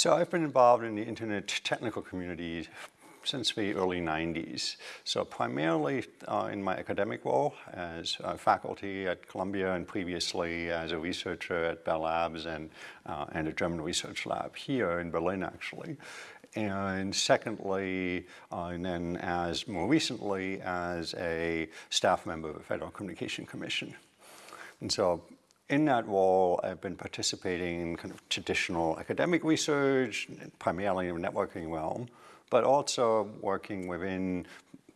So I've been involved in the internet technical community since the early 90s. So primarily uh, in my academic role as faculty at Columbia and previously as a researcher at Bell Labs and, uh, and a German research lab here in Berlin actually. And secondly, uh, and then as more recently as a staff member of the Federal Communication Commission. And so in that role, I've been participating in kind of traditional academic research, primarily in the networking realm, but also working within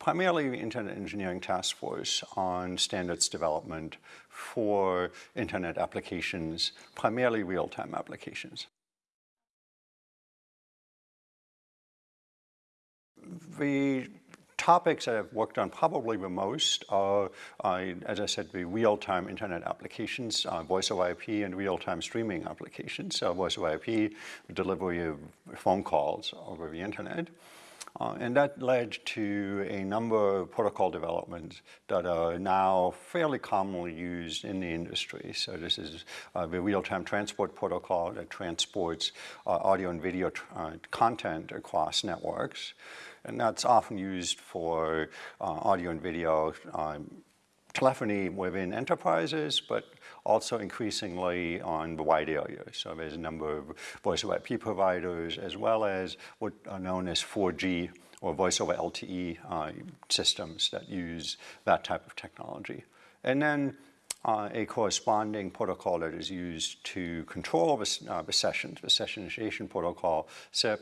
primarily the Internet Engineering Task Force on standards development for Internet applications, primarily real-time applications. The topics that I've worked on probably the most are, uh, as I said, the real-time internet applications, uh, voice over IP and real-time streaming applications. So voice over IP, delivery of phone calls over the internet. Uh, and that led to a number of protocol developments that are now fairly commonly used in the industry. So this is uh, the real-time transport protocol that transports uh, audio and video uh, content across networks. And that's often used for uh, audio and video um, telephony within enterprises, but also increasingly on the wide area. So there's a number of voice over IP providers as well as what are known as 4G or voice over LTE uh, systems that use that type of technology. And then uh, a corresponding protocol that is used to control the, uh, the sessions, the session initiation protocol, SIP,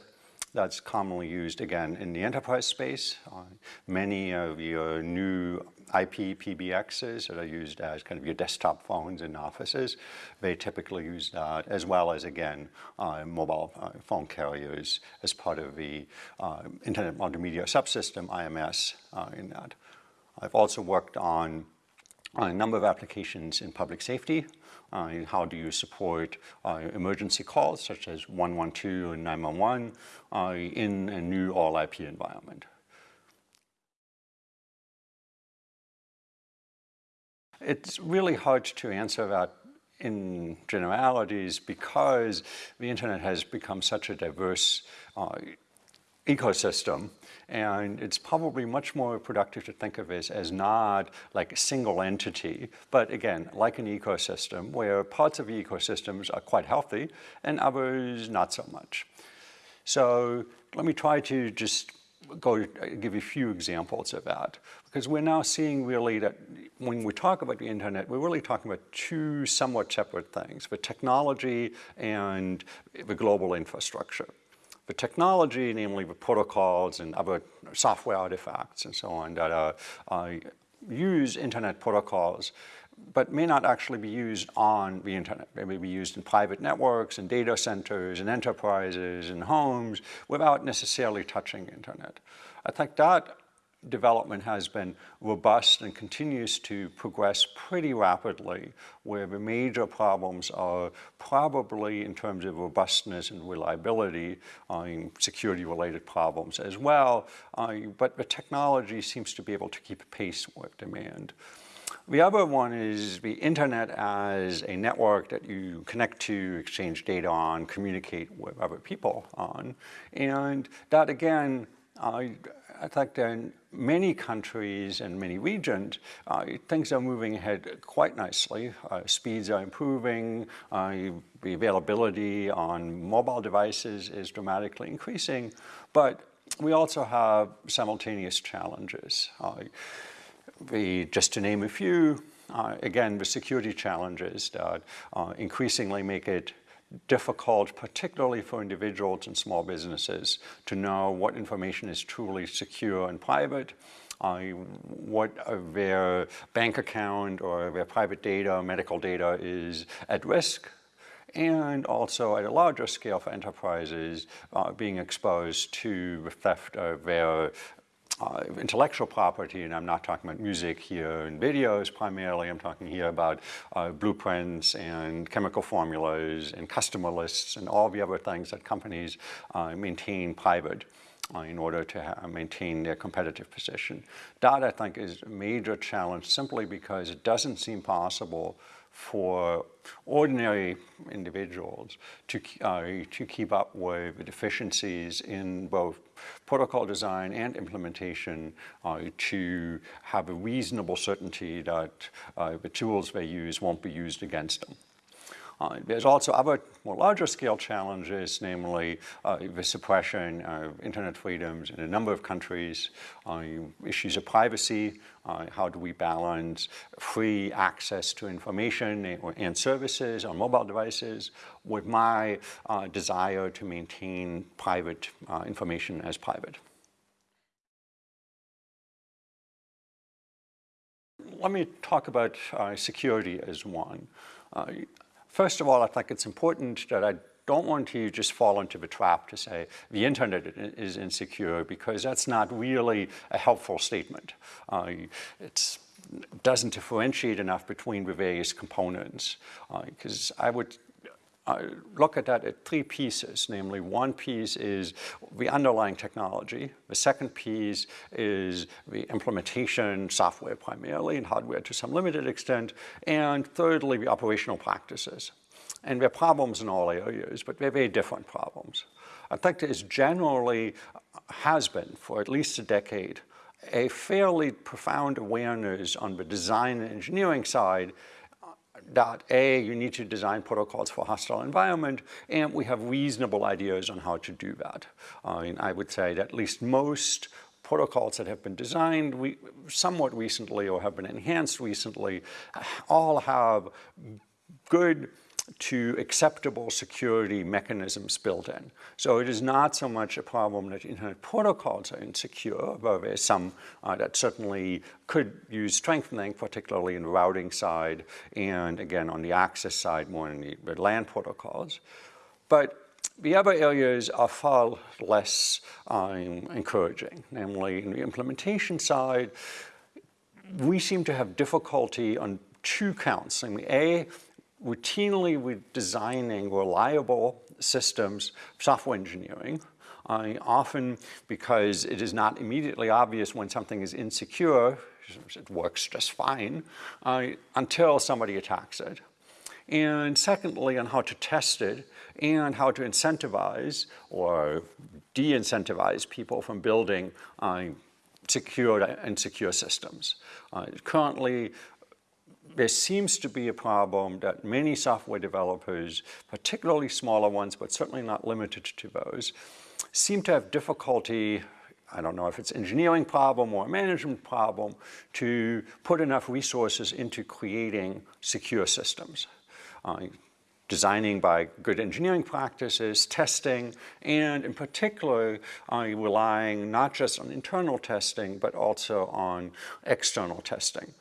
that's commonly used again in the enterprise space. Uh, many of your new IP PBXs that are used as kind of your desktop phones in offices, they typically use that as well as again uh, mobile uh, phone carriers as part of the uh, Internet Multimedia Subsystem IMS uh, in that. I've also worked on a number of applications in public safety. Uh, how do you support uh, emergency calls such as 112 and 911 uh, in a new all IP environment? It's really hard to answer that in generalities because the internet has become such a diverse uh, ecosystem and it's probably much more productive to think of it as not like a single entity, but again, like an ecosystem where parts of the ecosystems are quite healthy and others not so much. So let me try to just go give you a few examples of that because we're now seeing really that when we talk about the internet, we're really talking about two somewhat separate things, the technology and the global infrastructure. The technology, namely the protocols and other software artifacts and so on that are, uh, use internet protocols but may not actually be used on the internet. They may be used in private networks, and data centers, and enterprises, and homes, without necessarily touching internet. I think that development has been robust and continues to progress pretty rapidly, where the major problems are probably in terms of robustness and reliability, uh, security-related problems as well, uh, but the technology seems to be able to keep pace with demand. The other one is the internet as a network that you connect to, exchange data on, communicate with other people on. And that again, uh, I think that in many countries and many regions, uh, things are moving ahead quite nicely. Uh, speeds are improving, uh, the availability on mobile devices is dramatically increasing, but we also have simultaneous challenges. Uh, the, just to name a few, uh, again, the security challenges that increasingly make it difficult, particularly for individuals and small businesses, to know what information is truly secure and private, uh, what their bank account or their private data, medical data is at risk, and also at a larger scale for enterprises uh, being exposed to the theft of their uh, intellectual property, and I'm not talking about music here and videos primarily, I'm talking here about uh, blueprints and chemical formulas and customer lists and all the other things that companies uh, maintain private. Uh, in order to maintain their competitive position. That, I think, is a major challenge simply because it doesn't seem possible for ordinary individuals to, uh, to keep up with the deficiencies in both protocol design and implementation uh, to have a reasonable certainty that uh, the tools they use won't be used against them. Uh, there's also other more larger scale challenges, namely uh, the suppression of internet freedoms in a number of countries, uh, issues of privacy, uh, how do we balance free access to information and, services on mobile devices with my uh, desire to maintain private uh, information as private. Let me talk about security as one. First of all, I think it's important that I don't want you to just fall into the trap to say the internet is insecure because that's not really a helpful statement. Uh, it doesn't differentiate enough between the various components because uh, I would uh, look at that at three pieces, namely one piece is the underlying technology, the second piece is the implementation software primarily and hardware to some limited extent, and thirdly the operational practices. And there are problems in all areas, but they're very different problems. I think there is generally, has been for at least a decade, a fairly profound awareness on the design and engineering side that A, you need to design protocols for hostile environment, and we have reasonable ideas on how to do that. I mean, I would say that at least most protocols that have been designed we, somewhat recently or have been enhanced recently all have good to acceptable security mechanisms built in. So it is not so much a problem that internet protocols are insecure, though there's some uh, that certainly could use strengthening, particularly in the routing side, and again on the access side, more in the, the LAN protocols. But the other areas are far less um, encouraging, namely in the implementation side, we seem to have difficulty on two counts. I mean, A, routinely we're designing reliable systems, software engineering, uh, often because it is not immediately obvious when something is insecure, it works just fine, uh, until somebody attacks it. And secondly, on how to test it and how to incentivize or de-incentivize people from building uh, secure and secure systems. Uh, currently, there seems to be a problem that many software developers, particularly smaller ones, but certainly not limited to those, seem to have difficulty I don't know if it's engineering problem or a management problem to put enough resources into creating secure systems. Uh, designing by good engineering practices, testing, and in particular, uh, relying not just on internal testing, but also on external testing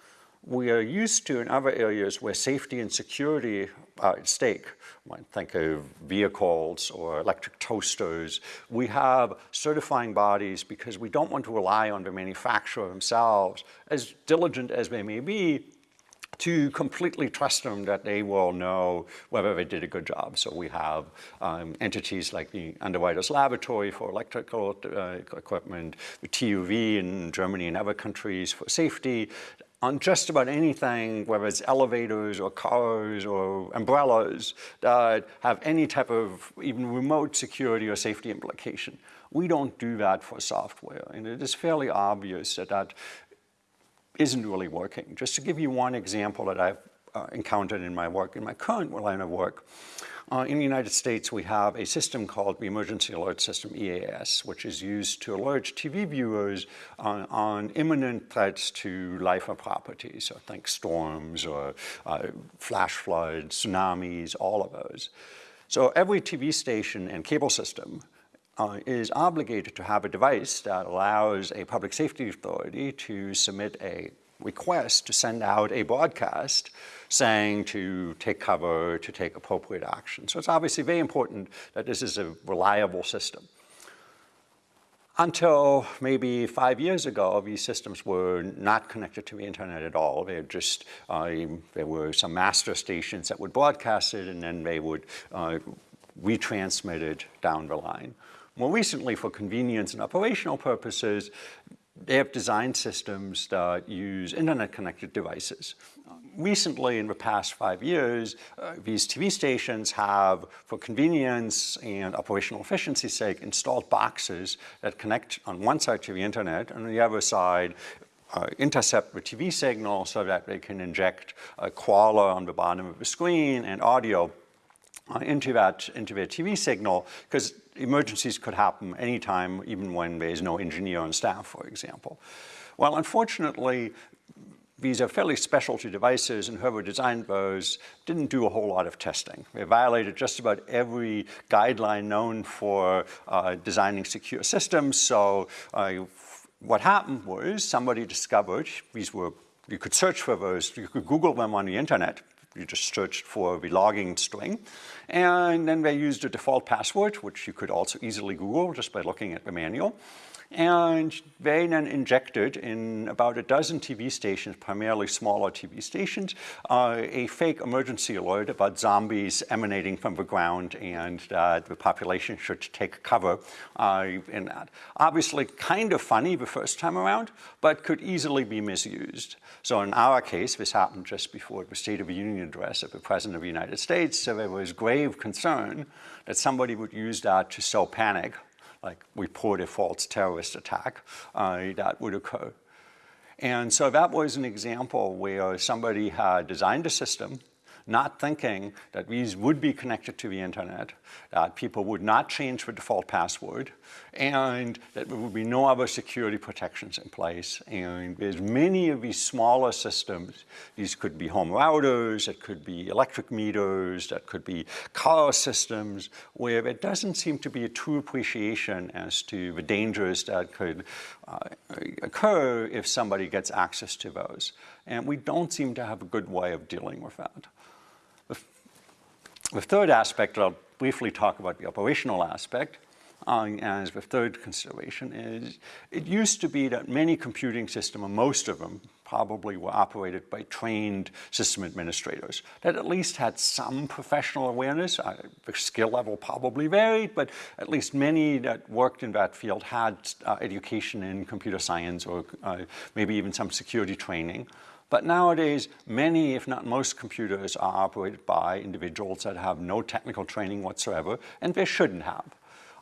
we are used to in other areas where safety and security are at stake. When think of vehicles or electric toasters. We have certifying bodies because we don't want to rely on the manufacturer themselves, as diligent as they may be, to completely trust them that they will know whether they did a good job. So we have um, entities like the Underwriters Laboratory for electrical uh, equipment, the TÜV in Germany and other countries for safety, on just about anything, whether it's elevators or cars or umbrellas that have any type of even remote security or safety implication. We don't do that for software, and it is fairly obvious that that isn't really working. Just to give you one example that I've uh, encountered in my work, in my current line of work, uh, in the United States, we have a system called the Emergency Alert System, EAS, which is used to alert TV viewers on, on imminent threats to life or property. So think storms or uh, flash floods, tsunamis, all of those. So every TV station and cable system uh, is obligated to have a device that allows a public safety authority to submit a request to send out a broadcast saying to take cover, to take appropriate action. So it's obviously very important that this is a reliable system. Until maybe five years ago, these systems were not connected to the internet at all. They just, uh, there were some master stations that would broadcast it and then they would uh, retransmit it down the line. More recently, for convenience and operational purposes, they have designed systems that use internet-connected devices. recently, in the past five years, uh, these TV stations have, for convenience and operational efficiency's sake, installed boxes that connect on one side to the internet, and on the other side, uh, intercept the TV signal so that they can inject a crawler on the bottom of the screen and audio into that into their TV signal because emergencies could happen anytime, even when there's no engineer on staff, for example. Well, unfortunately, these are fairly specialty devices and whoever designed those didn't do a whole lot of testing. They violated just about every guideline known for uh, designing secure systems. So uh, what happened was somebody discovered these were, you could search for those, you could Google them on the internet. You just searched for the logging string. And then they used a default password, which you could also easily Google just by looking at the manual. And they then injected in about a dozen TV stations, primarily smaller TV stations, uh, a fake emergency alert about zombies emanating from the ground and uh, the population should take cover uh, in that. Obviously kind of funny the first time around, but could easily be misused. So in our case, this happened just before the State of the Union address of the President of the United States, so there was grave concern that somebody would use that to sow panic like report a false terrorist attack uh, that would occur. And so that was an example where somebody had designed a system not thinking that these would be connected to the internet, that people would not change the default password, and that there would be no other security protections in place. And there's many of these smaller systems. These could be home routers, it could be electric meters, that could be car systems, where there doesn't seem to be a true appreciation as to the dangers that could uh, occur if somebody gets access to those. And we don't seem to have a good way of dealing with that. The third aspect, I'll briefly talk about the operational aspect, uh, as the third consideration is, it used to be that many computing systems, or most of them, probably were operated by trained system administrators that at least had some professional awareness. Uh, the skill level probably varied, but at least many that worked in that field had uh, education in computer science or uh, maybe even some security training. But nowadays, many, if not most computers are operated by individuals that have no technical training whatsoever, and they shouldn't have.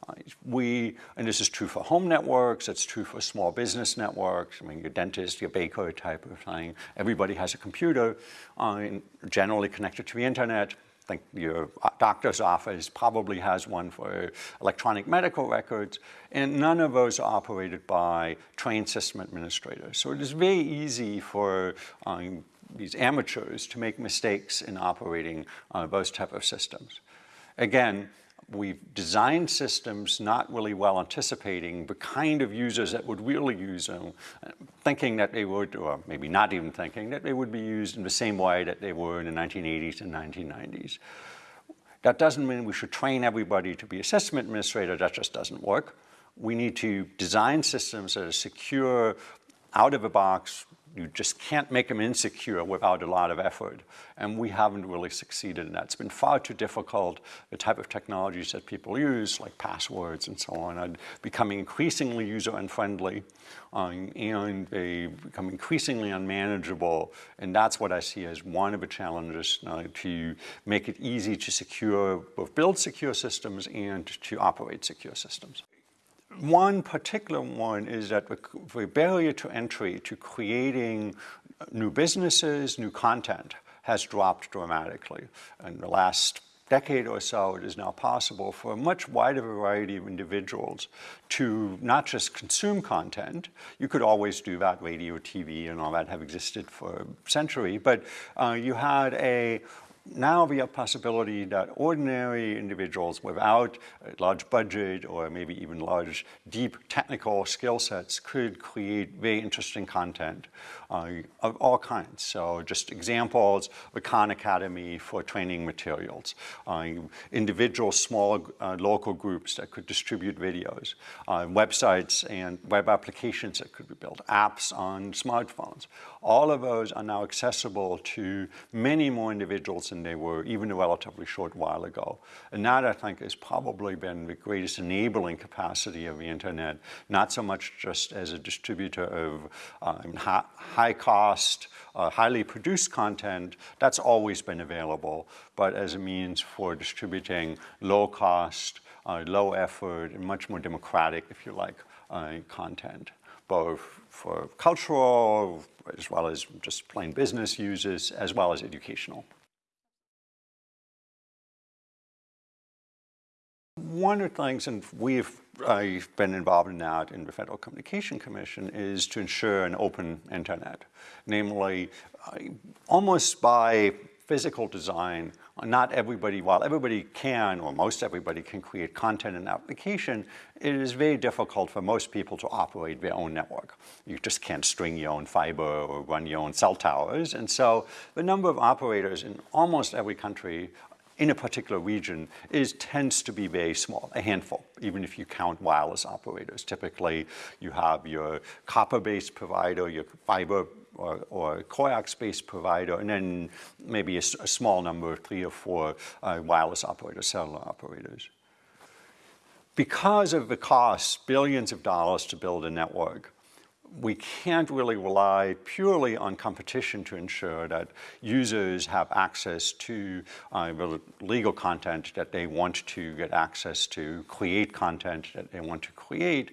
Uh, we, and this is true for home networks, it's true for small business networks, I mean, your dentist, your baker type of thing, everybody has a computer, uh, generally connected to the internet, think your doctor's office probably has one for electronic medical records, and none of those are operated by trained system administrators. So it is very easy for um, these amateurs to make mistakes in operating uh, those type of systems. Again, we've designed systems not really well anticipating the kind of users that would really use them, thinking that they would, or maybe not even thinking, that they would be used in the same way that they were in the 1980s and 1990s. That doesn't mean we should train everybody to be a system administrator, that just doesn't work. We need to design systems that are secure, out of the box, you just can't make them insecure without a lot of effort. And we haven't really succeeded in that. It's been far too difficult. The type of technologies that people use, like passwords and so on, are becoming increasingly user unfriendly um, and they become increasingly unmanageable. And that's what I see as one of the challenges uh, to make it easy to secure, both build secure systems and to operate secure systems. One particular one is that the barrier to entry to creating new businesses, new content has dropped dramatically. In the last decade or so, it is now possible for a much wider variety of individuals to not just consume content, you could always do that, radio, TV, and all that have existed for a century, but uh, you had a now we have possibility that ordinary individuals without a large budget or maybe even large, deep technical skill sets could create very interesting content uh, of all kinds. So just examples, the Khan Academy for training materials, uh, individual small uh, local groups that could distribute videos, uh, websites and web applications that could be built, apps on smartphones. All of those are now accessible to many more individuals than they were even a relatively short while ago. And that, I think, has probably been the greatest enabling capacity of the internet, not so much just as a distributor of um, high cost, uh, highly produced content, that's always been available, but as a means for distributing low cost, uh, low effort, and much more democratic, if you like, uh, content, both for cultural, as well as just plain business uses, as well as educational. One of the things, and we've I've been involved in that in the Federal Communication Commission, is to ensure an open internet. Namely, uh, almost by physical design, not everybody, while everybody can, or most everybody can create content and application, it is very difficult for most people to operate their own network. You just can't string your own fiber or run your own cell towers. And so the number of operators in almost every country in a particular region is tends to be very small, a handful, even if you count wireless operators. Typically, you have your copper-based provider, your fiber or, or coax-based provider, and then maybe a, a, small number, of three or four uh, wireless operators, cellular operators. Because of the cost, billions of dollars to build a network, we can't really rely purely on competition to ensure that users have access to uh, the legal content that they want to get access to, create content that they want to create,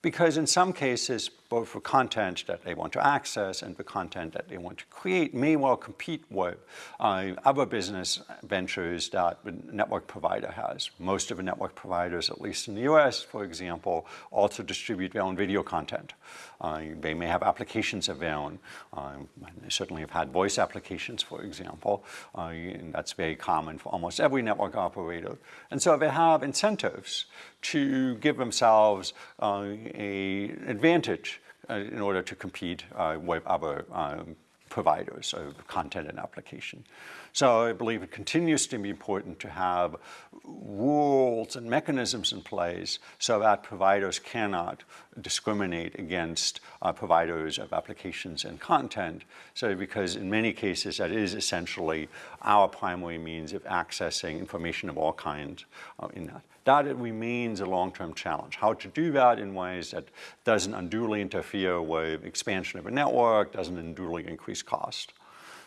because in some cases, both for content that they want to access and the content that they want to create may well compete with uh, other business ventures that the network provider has. Most of the network providers, at least in the US, for example, also distribute their own video content. Uh, they may have applications of their own. Um, they certainly have had voice applications, for example, uh, and that's very common for almost every network operator. And so they have incentives to give themselves uh, a advantage in order to compete uh, with other um, providers of content and application. So I believe it continues to be important to have rules and mechanisms in place so that providers cannot discriminate against uh, providers of applications and content. So because in many cases that is essentially our primary means of accessing information of all kinds uh, in that. That remains a long-term challenge. How to do that in ways that doesn't unduly interfere with expansion of a network, doesn't unduly increase cost.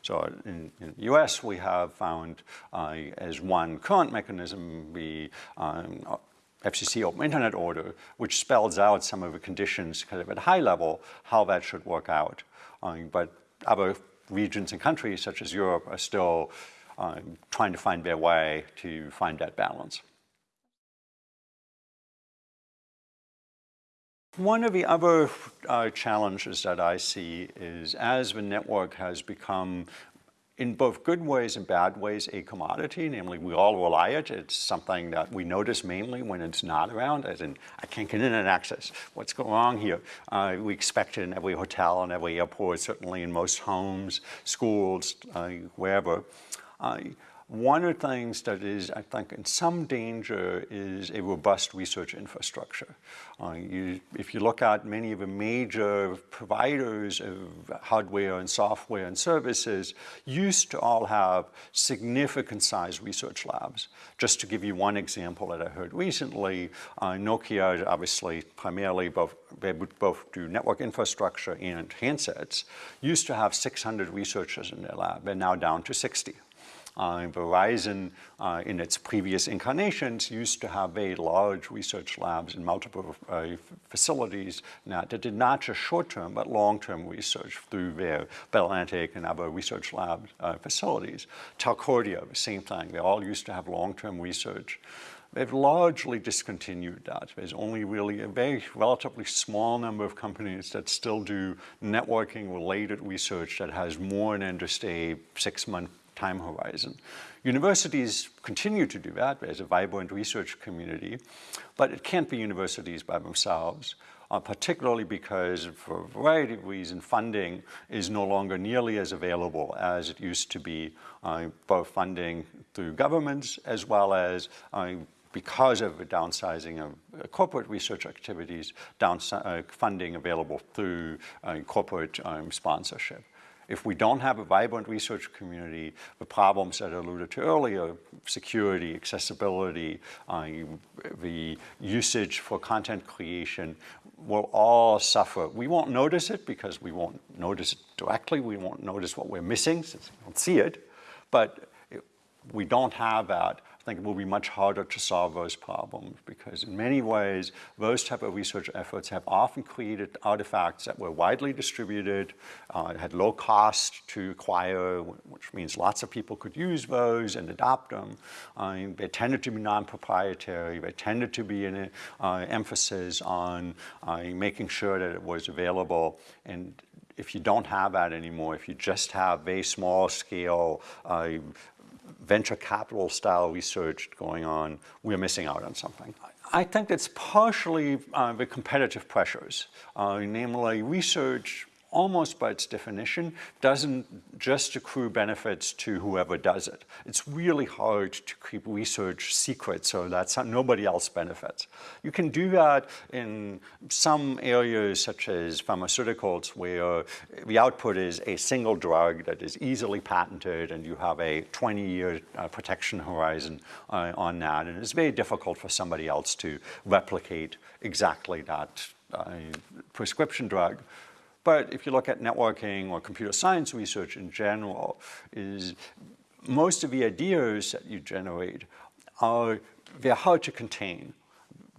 So in, in the US, we have found uh, as one current mechanism the um, FCC Open Internet Order, which spells out some of the conditions kind of at a high level, how that should work out. Um, but other regions and countries, such as Europe, are still um, trying to find their way to find that balance. One of the other uh, challenges that I see is as the network has become in both good ways and bad ways a commodity, namely we all rely it. It's something that we notice mainly when it's not around, as in I can't get internet access. What's going on here? Uh, we expect it in every hotel and every airport, certainly in most homes, schools, uh, wherever. Uh, one of the things that is, I think, in some danger is a robust research infrastructure. Uh, you, if you look at many of the major providers of hardware and software and services, used to all have significant sized research labs. Just to give you one example that I heard recently, uh, Nokia obviously primarily both, they would both do network infrastructure and handsets, used to have 600 researchers in their lab. They're now down to 60. Uh, Verizon, uh, in its previous incarnations, used to have very large research labs in multiple uh, facilities now, that did not just short-term, but long-term research through their Bell Atlantic and other research lab uh, facilities. Telcordia, the same thing. They all used to have long-term research. They've largely discontinued that. There's only really a very relatively small number of companies that still do networking related research that has more than just a six month time horizon. Universities continue to do that. There's a vibrant research community, but it can't be universities by themselves. Uh, particularly because for a variety of reasons, funding is no longer nearly as available as it used to be, uh, both funding through governments as well as uh, because of the downsizing of uh, corporate research activities, uh, funding available through uh, corporate um, sponsorship If we don't have a vibrant research community, the problems that I alluded to earlier, security, accessibility, uh, the usage for content creation, will all suffer. We won't notice it because we won't notice it directly. We won't notice what we're missing since we don't see it. But we don't have that I think it will be much harder to solve those problems because in many ways, those type of research efforts have often created artifacts that were widely distributed, uh, had low cost to acquire, which means lots of people could use those and adopt them. Uh, they tended to be non-proprietary. They tended to be an uh, emphasis on uh, making sure that it was available. And if you don't have that anymore, if you just have very small scale uh, venture capital style research going on, we're missing out on something. I think it's partially uh, the competitive pressures, uh, namely research almost by its definition, doesn't just accrue benefits to whoever does it. It's really hard to keep research secret so that nobody else benefits. You can do that in some areas such as pharmaceuticals where the output is a single drug that is easily patented and you have a 20-year uh, protection horizon uh, on that. And it's very difficult for somebody else to replicate exactly that uh, prescription drug. But if you look at networking or computer science research in general, is most of the ideas that you generate are, they're hard to contain.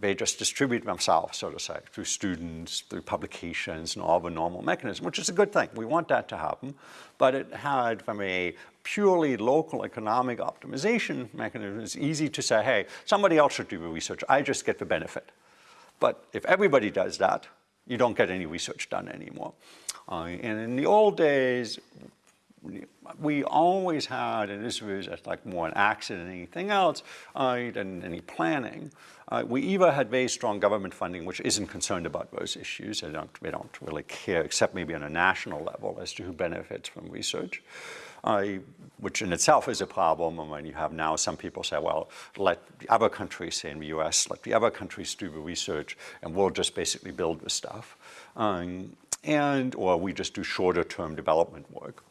They just distribute themselves, so to say, through students, through publications, and all the normal mechanisms, which is a good thing. We want that to happen. But it had, from a purely local economic optimization mechanism, it's easy to say, hey, somebody else should do the research. I just get the benefit. But if everybody does that, you don't get any research done anymore. Uh, and in the old days, we always had, and this was like more an accident than anything else, uh, than any planning. Uh, we either had very strong government funding, which isn't concerned about those issues. They don't, they don't really care, except maybe on a national level, as to who benefits from research uh, which in itself is a problem. And when you have now some people say, well, let the other countries, say in the US, let the other countries do the research and we'll just basically build the stuff. Um, and, or we just do shorter term development work.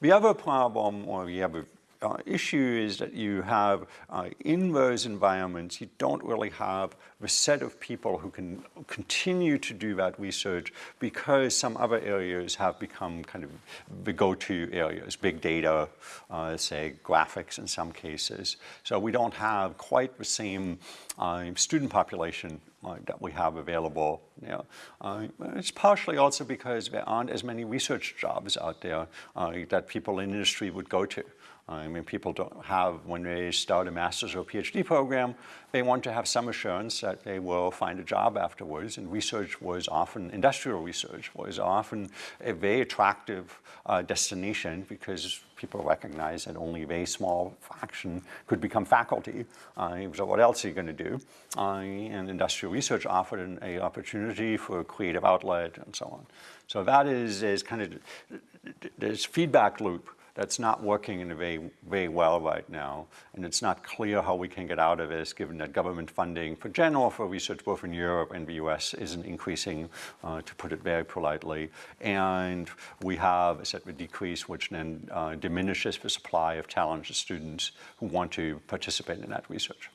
The other problem, or the other uh, issue is that you have, uh, in those environments, you don't really have a set of people who can continue to do that research because some other areas have become kind of the go-to areas, big data, uh, say graphics in some cases. So we don't have quite the same uh, student population uh, that we have available. Uh, it's partially also because there aren't as many research jobs out there uh, that people in industry would go to. I mean, people don't have, when they start a master's or PhD program, they want to have some assurance that they will find a job afterwards. And research was often, industrial research was often a very attractive uh, destination because people recognize that only a very small fraction could become faculty. Uh, so what else are you going to do? Uh, and industrial research offered an a opportunity for a creative outlet and so on. So that is, is kind of this feedback loop that's not working in a very, very well right now. And it's not clear how we can get out of this given that government funding for general for research both in Europe and the US isn't increasing, uh, to put it very politely. And we have a set of decrease which then uh, diminishes the supply of talented students who want to participate in that research.